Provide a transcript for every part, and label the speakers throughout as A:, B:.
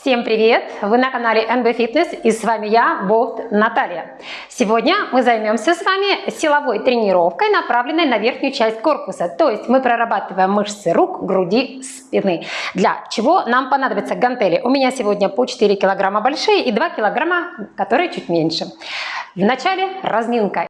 A: Всем привет! Вы на канале NB Fitness и с вами я, Болт Наталья. Сегодня мы займемся с вами силовой тренировкой, направленной на верхнюю часть корпуса. То есть мы прорабатываем мышцы рук, груди, спины. Для чего нам понадобятся гантели. У меня сегодня по 4 килограмма большие и 2 килограмма, которые чуть меньше. Вначале разминка.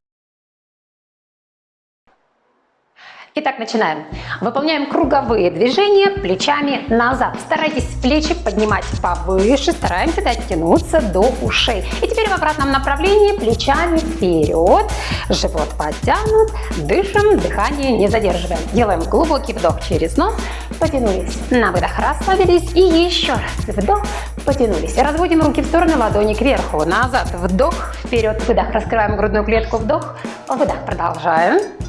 A: Итак, начинаем. Выполняем круговые движения плечами назад. Старайтесь плечи поднимать повыше, стараемся дотянуться до ушей. И теперь в обратном направлении плечами вперед, живот подтянут, дышим, дыхание не задерживаем. Делаем глубокий вдох через нос, потянулись. На выдох расслабились и еще раз вдох, потянулись. Разводим руки в стороны, ладони кверху, назад, вдох, вперед, выдох. Раскрываем грудную клетку, вдох, выдох. Продолжаем.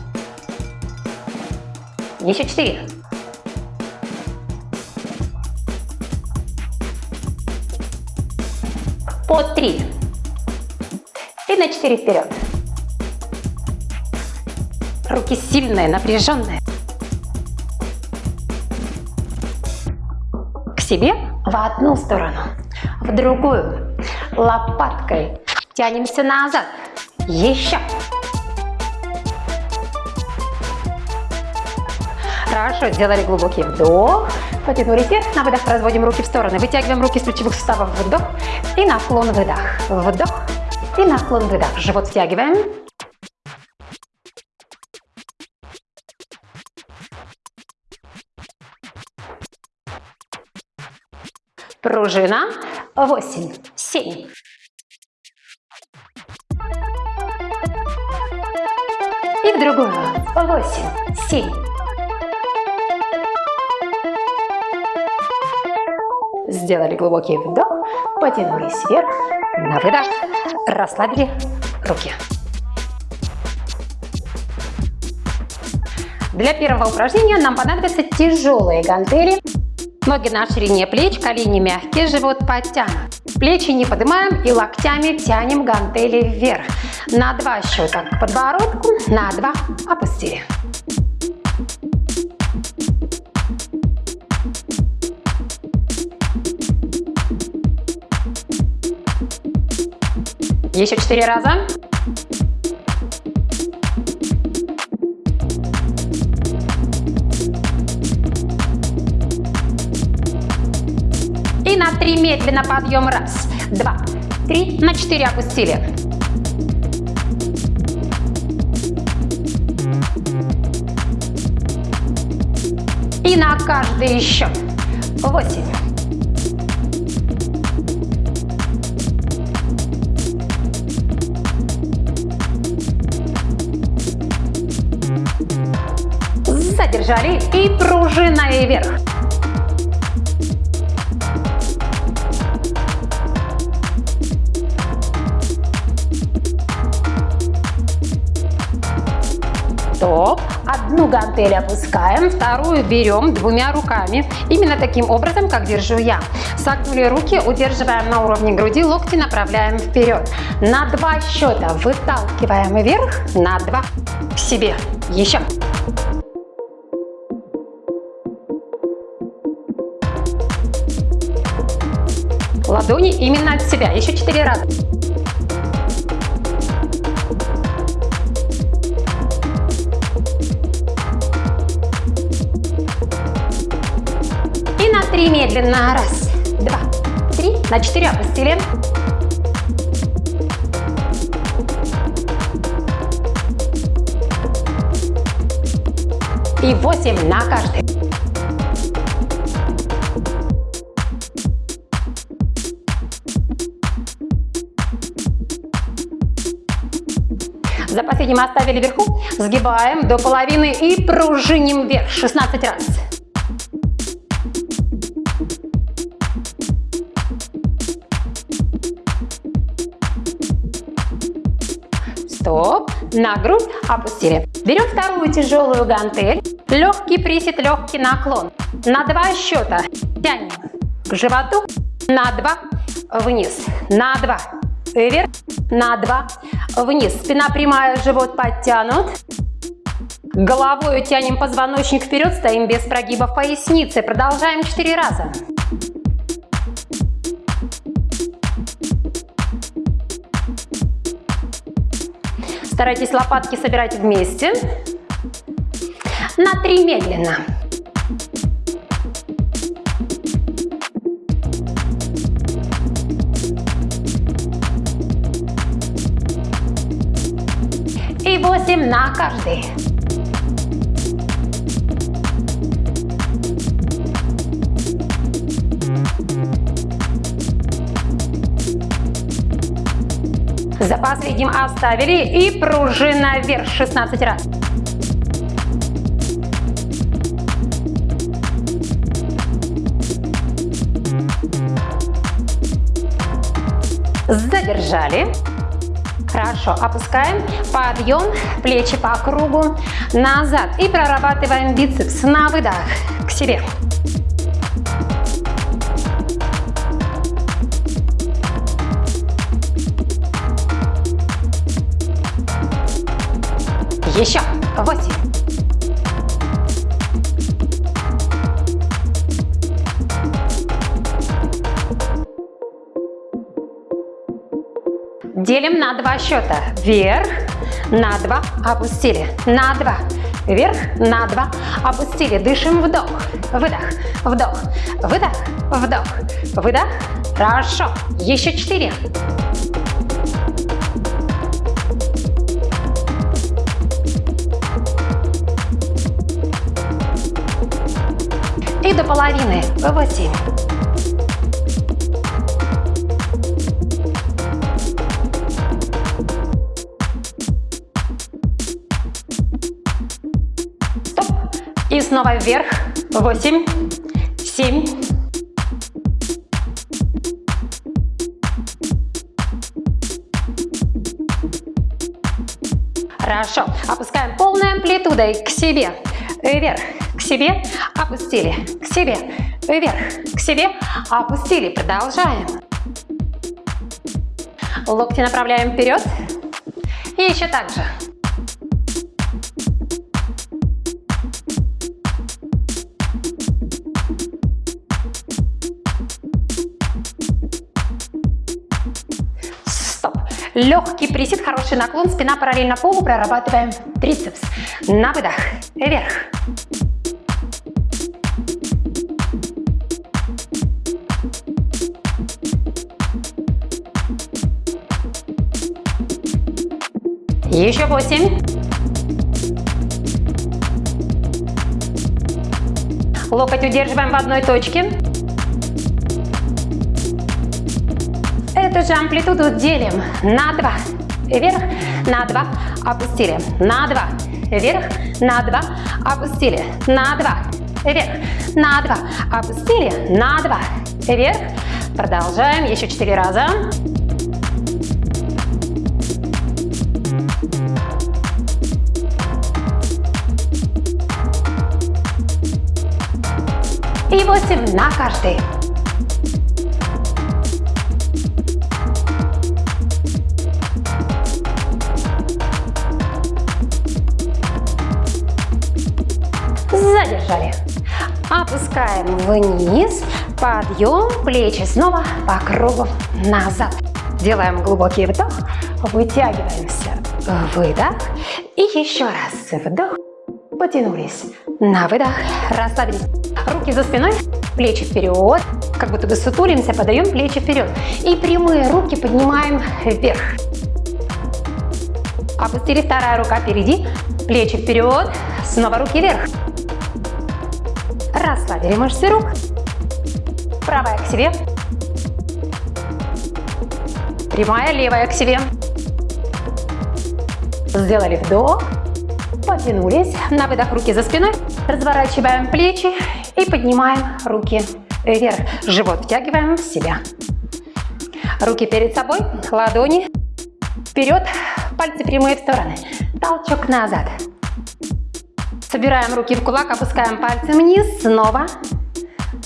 A: Еще четыре. По три. И на четыре вперед. Руки сильные, напряженные. К себе в одну сторону, в другую. Лопаткой тянемся назад. Еще. Хорошо, сделали глубокий вдох, потянули вверх, на выдох разводим руки в стороны, вытягиваем руки с плечевых суставов, вдох и наклон, выдох, вдох и наклон, выдох, живот втягиваем. Пружина, 8, 7, и в другую, 8, 7, Сделали глубокий вдох, потянулись вверх, на выдох, расслабили руки. Для первого упражнения нам понадобятся тяжелые гантели. Ноги на ширине плеч, колени мягкие, живот подтянут. Плечи не поднимаем и локтями тянем гантели вверх. На два счета к подбородку, на два опустили. Еще четыре раза. И на три медленно подъем. Раз, два, три. На четыре опустили. И на каждый счет. Восемь. Задержали и пружиной вверх. Стоп. Одну гантель опускаем, вторую берем двумя руками. Именно таким образом, как держу я. Согнули руки, удерживаем на уровне груди, локти направляем вперед. На два счета выталкиваем вверх, на два к себе. Еще. Ладони именно от себя. Еще четыре раза. И на три медленно. Раз, два, три. На четыре опустили. И восемь на каждый. Последним оставили вверху, сгибаем до половины и пружиним вверх 16 раз. Стоп. На грудь опустили. Берем вторую тяжелую гантель. Легкий присед, легкий наклон. На два счета тянем к животу. На два вниз. На два вверх. На два вниз. Спина прямая, живот подтянут. Головой тянем позвоночник вперед, стоим без прогибов поясницы. Продолжаем 4 раза. Старайтесь лопатки собирать вместе. На три медленно. Восемь на каждый. Запас видим оставили и пружина вверх 16 раз. Задержали. Хорошо, опускаем, подъем, плечи по кругу, назад. И прорабатываем бицепс на выдох к себе. Еще. Восемь. Делим на два счета. Вверх, на два, опустили, на два. Вверх, на два, опустили. Дышим, вдох, выдох, вдох, выдох, вдох, выдох. Хорошо. Еще четыре. И до половины. Восемь. И снова вверх. Восемь. Семь. Хорошо. Опускаем полной амплитудой к себе. Вверх к себе, опустили, к себе, вверх, к себе, опустили. Продолжаем. Локти направляем вперед. И еще так же. Легкий присед, хороший наклон, спина параллельно полу, прорабатываем трицепс. На выдох, вверх. Еще восемь. Локоть удерживаем в одной точке. Эту же амплитуду делим на два. Вверх, на два, опустили. На два, вверх, на два, опустили. На два, вверх, на два, опустили. На два, вверх. Продолжаем еще четыре раза. и 8 на каждый. Вниз, подъем, плечи снова по кругу назад. Делаем глубокий вдох, вытягиваемся, выдох и еще раз вдох, потянулись, на выдох, расслабились. Руки за спиной, плечи вперед, как будто бы сутулимся, подаем плечи вперед. И прямые руки поднимаем вверх. Опустили, вторая рука впереди, плечи вперед, снова руки вверх. Расслабили мышцы рук. Правая к себе. Прямая, левая к себе. Сделали вдох. Потянулись. На выдох руки за спиной. Разворачиваем плечи и поднимаем руки вверх. Живот втягиваем в себя. Руки перед собой, ладони вперед, пальцы прямые в стороны. Толчок назад. Собираем руки в кулак, опускаем пальцы вниз, снова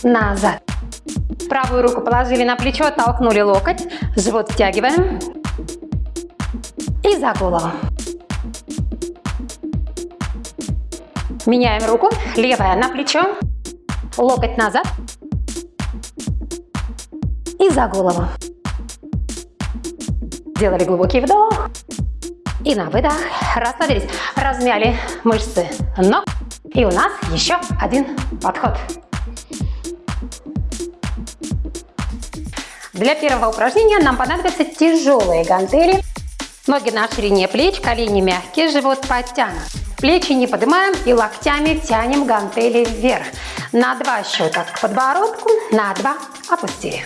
A: назад. Правую руку положили на плечо, оттолкнули локоть, живот втягиваем и за голову. Меняем руку, левая на плечо, локоть назад и за голову. Сделали глубокий вдох И на выдох расслабились, размяли мышцы ног. И у нас еще один подход. Для первого упражнения нам понадобятся тяжелые гантели. Ноги на ширине плеч, колени мягкие, живот подтянут. Плечи не поднимаем и локтями тянем гантели вверх. На два счета к подбородку, на два опустили.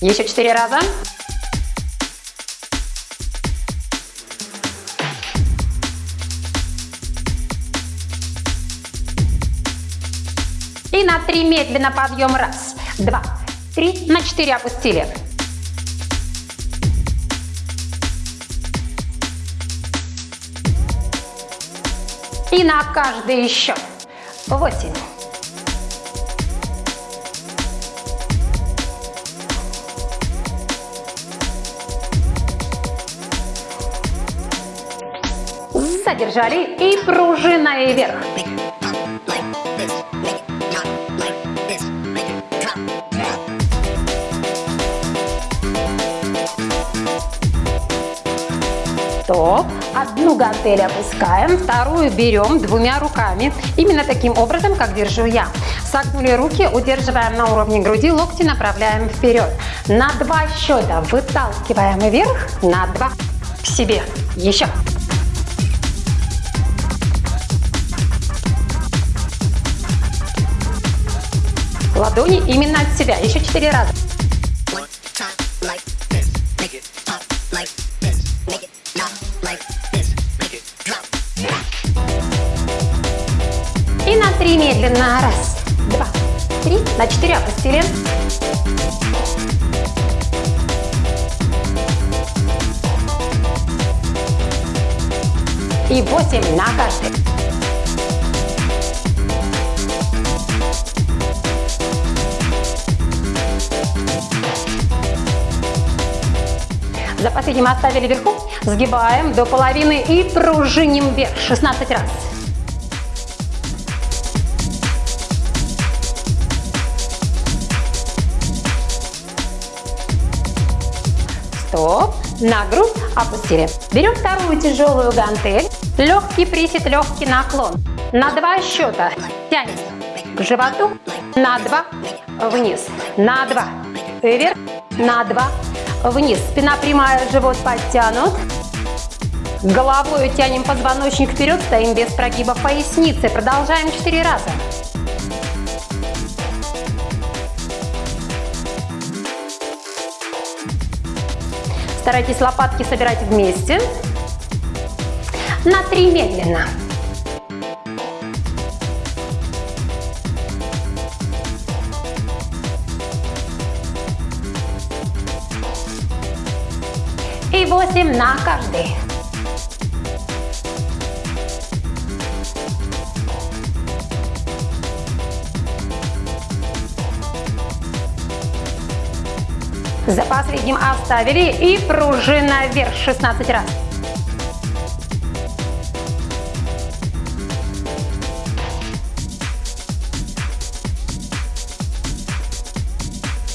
A: Еще четыре раза. И на три медленно подъем. Раз, два, три. На четыре опустили. И на каждый еще. Восемь. Задержали и пружиной вверх. Стоп. Одну гантель опускаем, вторую берем двумя руками. Именно таким образом, как держу я. Согнули руки, удерживаем на уровне груди, локти направляем вперед. На два счета выталкиваем вверх, на два к себе. Еще. Ладони именно от себя. Еще четыре раза. И на три медленно. Раз, два, три. На четыре опустили. И восемь на каждый. За последним оставили вверху, сгибаем до половины и пружиним вверх 16 раз. Стоп. На грудь опустили. Берем вторую тяжелую гантель. Легкий присед, легкий наклон. На два счета тянем к животу. На два вниз. На два вверх. На два вниз. Спина прямая, живот подтянут. Головой тянем позвоночник вперед, стоим без прогиба поясницы. Продолжаем 4 раза. Старайтесь лопатки собирать вместе. На 3 медленно. 8 на каждый. За последним оставили и пружина вверх 16 раз.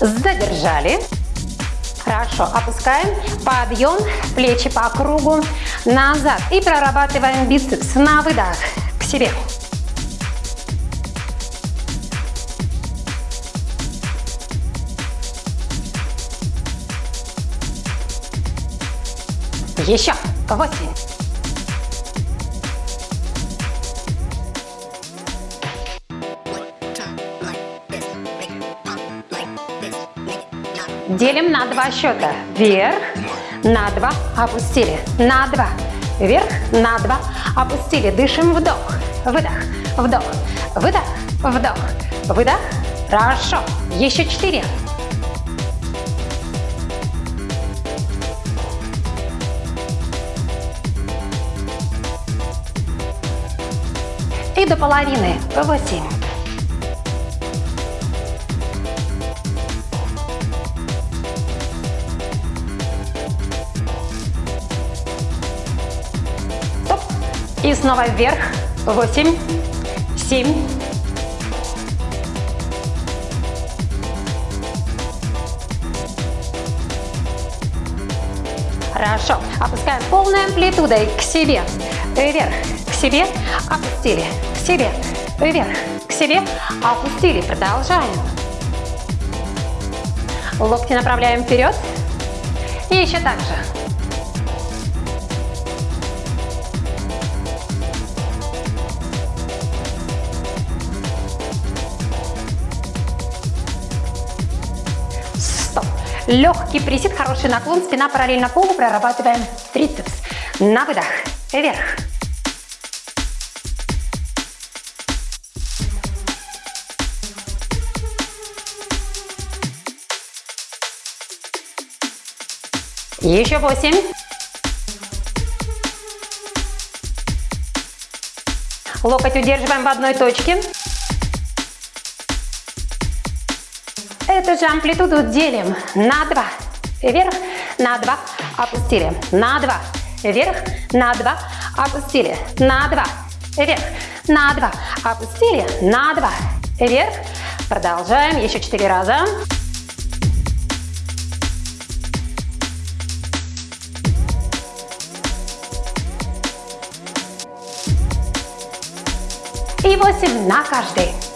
A: Задержали. Хорошо, опускаем, подъем, плечи по кругу, назад. И прорабатываем бицепс на выдох к себе. Еще. Восемь. Делим на два счета. Вверх, на два, опустили. На два, вверх, на два, опустили. Дышим вдох, выдох, вдох, выдох, вдох, выдох. Хорошо. Еще четыре. И до половины. Восемь. Снова вверх. Восемь, семь, Хорошо. Опускаем полной амплитудой к себе. Вверх, к себе. Опустили, к себе. Вверх, к себе. Опустили. Продолжаем. Локти направляем вперед. И еще так же. Легкий присед, хороший наклон, спина параллельно полу, прорабатываем трицепс. На выдох, вверх. Еще восемь. Локоть удерживаем в одной точке. Эту же амплитуду делим на 2. Вверх, на 2, опустили. На 2. Вверх, на 2, опустили. На 2. Вверх, на 2, опустили. На 2. Вверх. Продолжаем. Еще 4 раза. И 8 на каждый.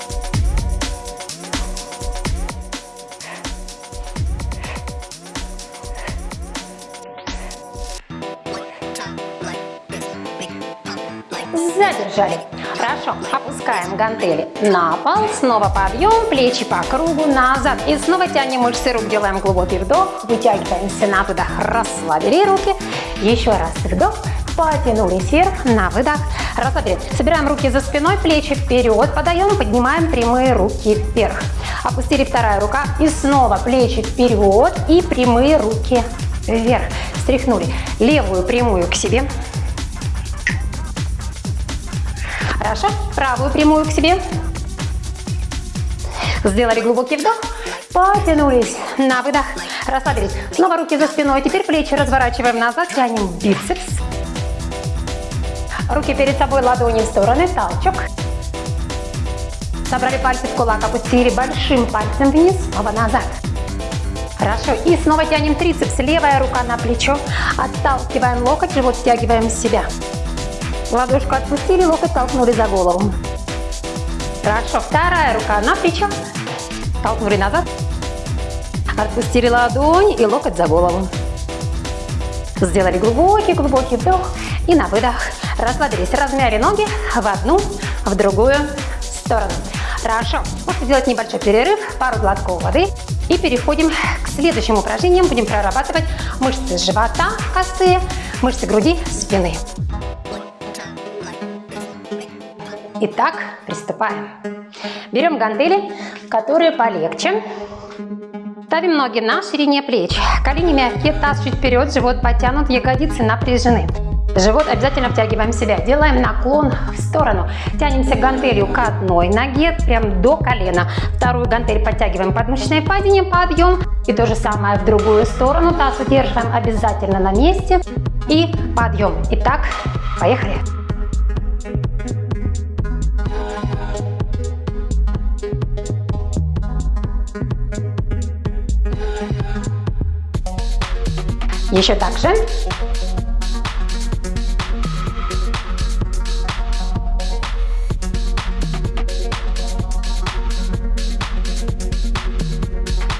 A: Задержали. Хорошо. Опускаем гантели на пол. Снова подъем. Плечи по кругу назад. И снова тянем мышцы рук. Делаем глубокий вдох. Вытягиваемся на выдох. Расслабили руки. Еще раз вдох. Потянулись вверх. На выдох. Расслабили. Собираем руки за спиной. Плечи вперед. Подаем. Поднимаем прямые руки вверх. Опустили вторая рука. И снова плечи вперед. И прямые руки вверх. Стряхнули левую прямую к себе. Хорошо. Правую прямую к себе. Сделали глубокий вдох. Потянулись. На выдох. Расслабились. Снова руки за спиной. Теперь плечи разворачиваем назад. Тянем бицепс. Руки перед собой, ладони в стороны. Толчок. Собрали пальцы в кулак. Опустили большим пальцем вниз. Снова назад. Хорошо. И снова тянем трицепс. Левая рука на плечо. Отталкиваем локоть. Живот стягиваем с себя. Ладошку отпустили, локоть толкнули за голову. Хорошо. Вторая рука на плечо. Толкнули назад. Отпустили ладонь и локоть за голову. Сделали глубокий-глубокий вдох и на выдох. Расслабились, размяли ноги в одну, в другую сторону. Хорошо. Можно сделать небольшой перерыв, пару глотков воды. И переходим к следующим упражнениям. Будем прорабатывать мышцы живота косые, мышцы груди, спины. Итак, приступаем. Берем гантели, которые полегче. Ставим ноги на ширине плеч. Колени мягкие, таз чуть вперед, живот подтянут, ягодицы напряжены. Живот обязательно втягиваем в себя. Делаем наклон в сторону. Тянемся гантелью к одной ноге, прям до колена. Вторую гантель подтягиваем подмышечное падение, подъем. И то же самое в другую сторону. Таз удерживаем обязательно на месте. И подъем. Итак, поехали. Еще так же.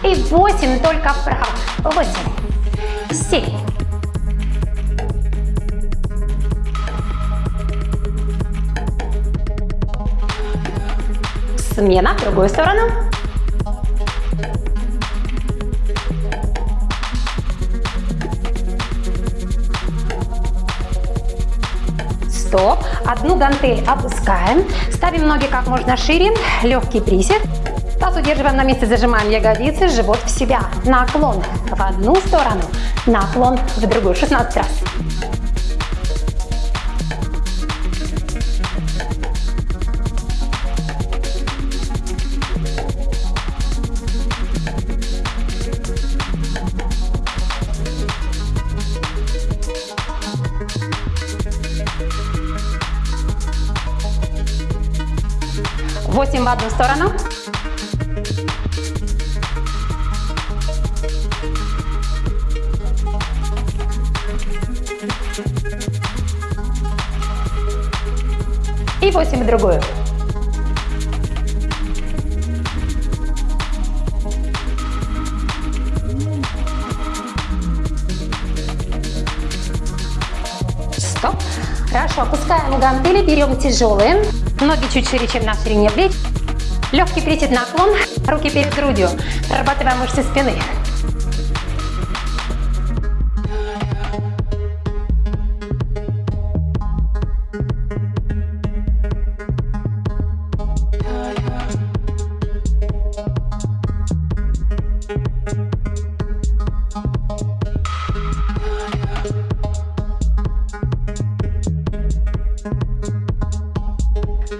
A: И восемь только вправо. Восемь. Семь. Смена в другую сторону. Стоп. Одну гантель опускаем. Ставим ноги как можно шире. Легкий присед. Таз удерживаем на месте, зажимаем ягодицы, живот в себя. Наклон в одну сторону, наклон в другую. 16 раз. в одну сторону. И 8 в другую. Стоп. Хорошо, опускаем гантели, берем тяжелые. Ноги чуть шире, чем на ширине плеч. Легкий присед наклон, руки перед грудью. Прорабатываем мышцы спины.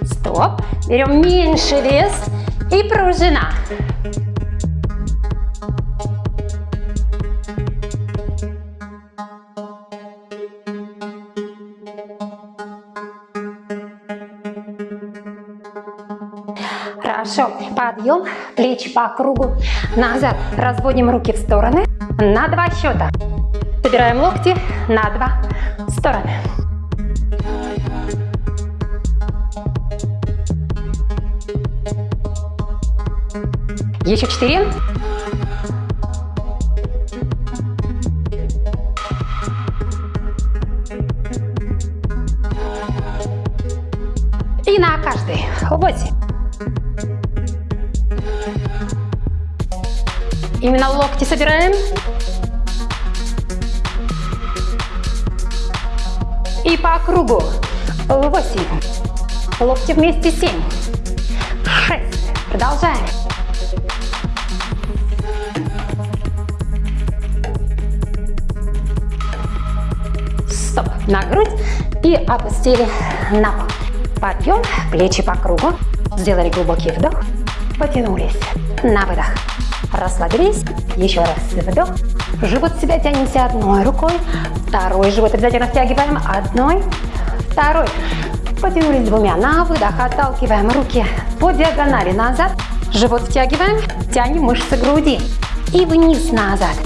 A: Стоп. Берем меньше вес и пружина. Хорошо. Подъем, плечи по кругу. Назад. Разводим руки в стороны. На два счета. Собираем локти на два стороны. Еще четыре. И на каждый. Восемь. Именно локти собираем. И по кругу. Восемь. Локти вместе. Семь. Шесть. Продолжаем. На грудь. И опустили на пол. Подъем. Плечи по кругу. Сделали глубокий вдох. Потянулись. На выдох. Расслабились. Еще раз вдох. Живот себя тянемся одной рукой. Второй живот обязательно втягиваем. Одной. Второй. Потянулись двумя. На выдох отталкиваем руки по диагонали назад. Живот втягиваем. Тянем мышцы груди. И вниз назад.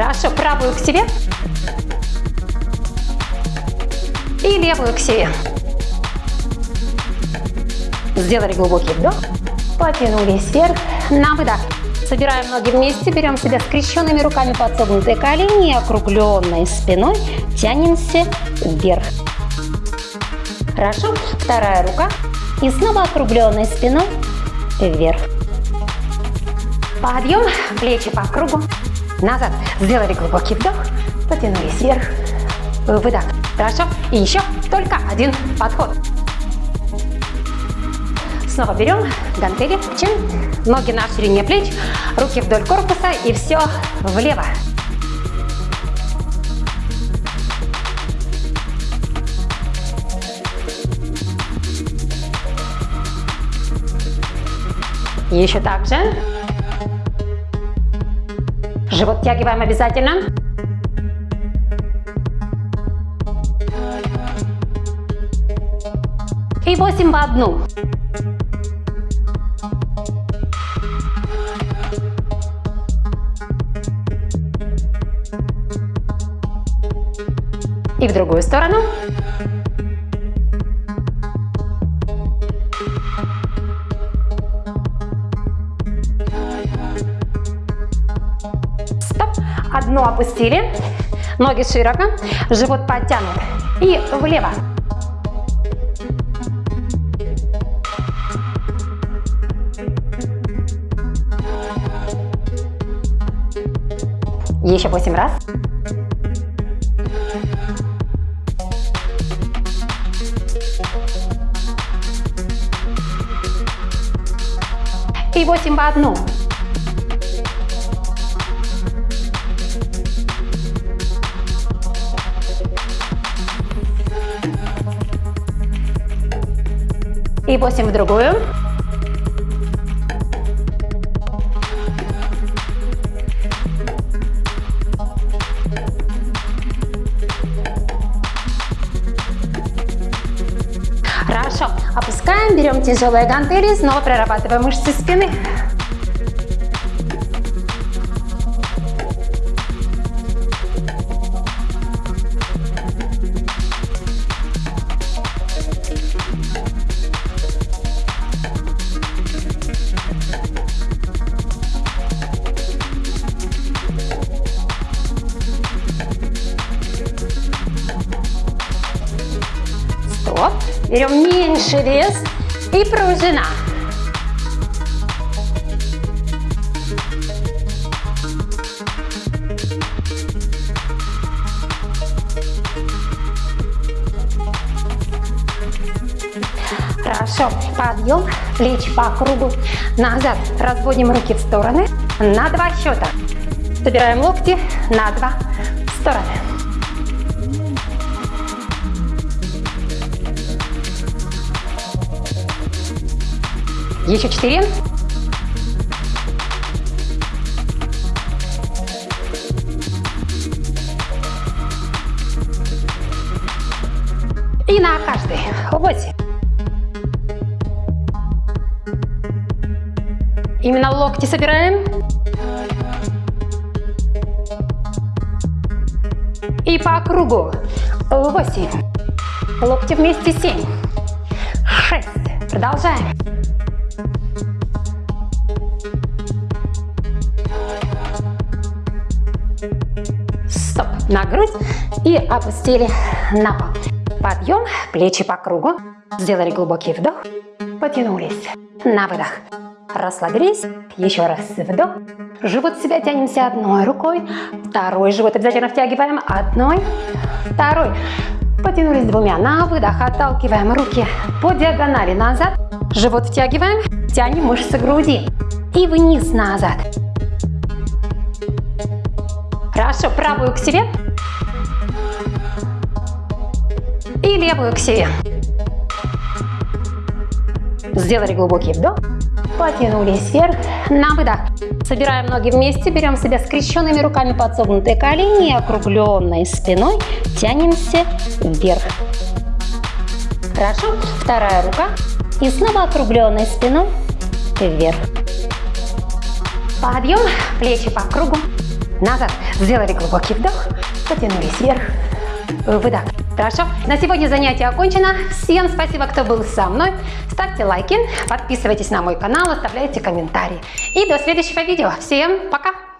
A: Хорошо. Правую к себе. И левую к себе. Сделали глубокий вдох. Потянулись вверх. На выдох. Собираем ноги вместе, берем себя скрещенными руками под согнутые колени округленной спиной тянемся вверх. Хорошо. Вторая рука. И снова округленной спиной вверх. Подъем, плечи по кругу. Назад. Сделали глубокий вдох. Потянулись вверх. Выдох. Хорошо. И еще только один подход. Снова берем гантели, чин, ноги на ширине плеч, руки вдоль корпуса и все влево. Еще так же. Живот тягиваем обязательно. И 8 в одну. И в другую сторону. Одну опустили. Ноги широко. Живот подтянут. И влево. Еще восемь раз. И восемь в одну. И восемь в другую. Хорошо. Опускаем, берем тяжелые гантели, снова прорабатываем мышцы спины. Берем меньше вес и пружина. Хорошо. Подъем, плечи по кругу. Назад. Разводим руки в стороны. На два счета. Собираем локти на два стороны. Еще четыре. И на каждый. Восемь. Именно локти собираем. И по кругу. Восемь. Локти вместе. Семь. Шесть. Продолжаем. Грудь. И опустили на пол. Подъем. Плечи по кругу. Сделали глубокий вдох. Потянулись. На выдох. Расслабились. Еще раз вдох. Живот себя тянемся одной рукой. Второй живот обязательно втягиваем. Одной. Второй. Потянулись двумя. На выдох отталкиваем руки по диагонали назад. Живот втягиваем. Тянем мышцы груди. И вниз назад. Хорошо. Правую к себе. И левую к себе. Сделали глубокий вдох. Потянулись вверх. На выдох. Собираем ноги вместе. Берем себя скрещенными руками под согнутые колени. Округленной спиной. Тянемся вверх. Хорошо. Вторая рука. И снова округленной спиной вверх. Подъем. Плечи по кругу. Назад. Сделали глубокий вдох. Потянулись вверх. Выдох. Хорошо? На сегодня занятие окончено. Всем спасибо, кто был со мной. Ставьте лайки, подписывайтесь на мой канал, оставляйте комментарии. И до следующего видео. Всем пока!